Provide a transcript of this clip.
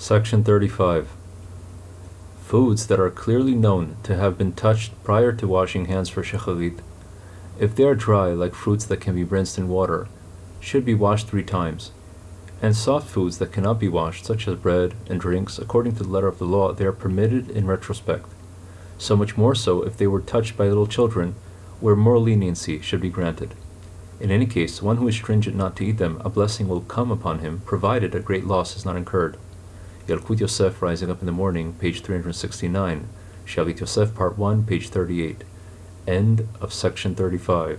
Section 35. Foods that are clearly known to have been touched prior to washing hands for shacharit, if they are dry like fruits that can be rinsed in water, should be washed three times. And soft foods that cannot be washed, such as bread and drinks, according to the letter of the law, they are permitted in retrospect. So much more so if they were touched by little children, where more leniency should be granted. In any case, one who is stringent not to eat them, a blessing will come upon him, provided a great loss is not incurred. Yalkut Yosef Rising Up in the Morning, page 369. Shalit Yosef, part 1, page 38. End of section 35.